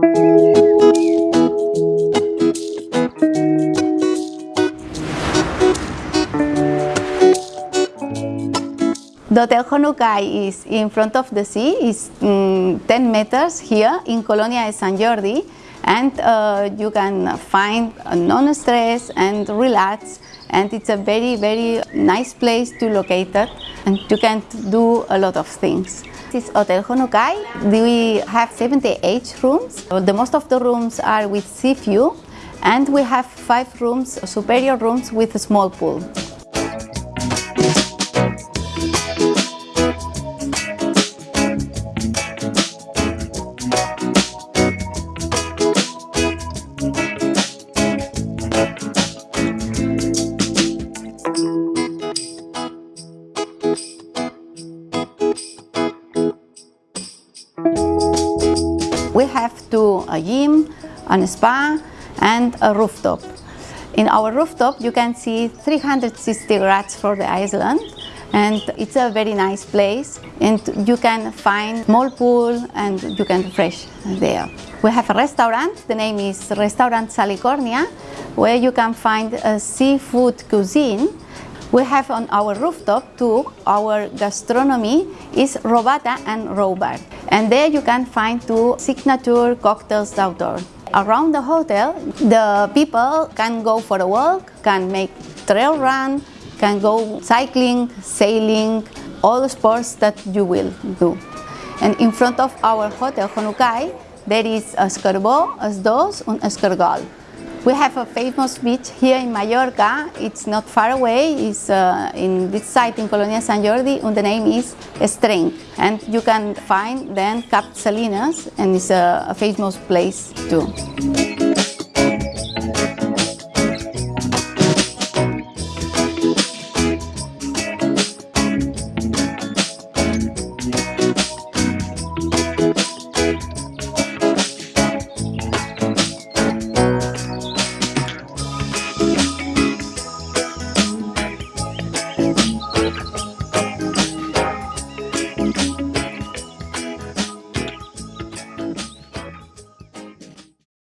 Thank you. The Hotel Honucai is in front of the sea, is mm, 10 meters here in Colonia de Sant Jordi and uh, you can find non-stress and relax and it's a very very nice place to locate it and you can do a lot of things. This is Hotel Honucai. We have 78 rooms. The most of the rooms are with sea view and we have five rooms, superior rooms with a small pool. We have two, a gym, a spa and a rooftop. In our rooftop you can see 360 grads for the island and it's a very nice place and you can find small pool and you can fresh there. We have a restaurant, the name is Restaurant Salicornia where you can find a seafood cuisine we have on our rooftop too, our gastronomy is robata and robar. And there you can find two signature cocktails outdoor. Around the hotel, the people can go for a walk, can make trail run, can go cycling, sailing, all the sports that you will do. And in front of our hotel, Honucai, there is a Es Carbó, Esdos, and Es Caragol. We have a famous beach here in Mallorca. It's not far away. It's uh, in this site in Colonia Sant Jordi and the name is Es Trenc. And you can find then Cap Salinas and it's a, a famous place too.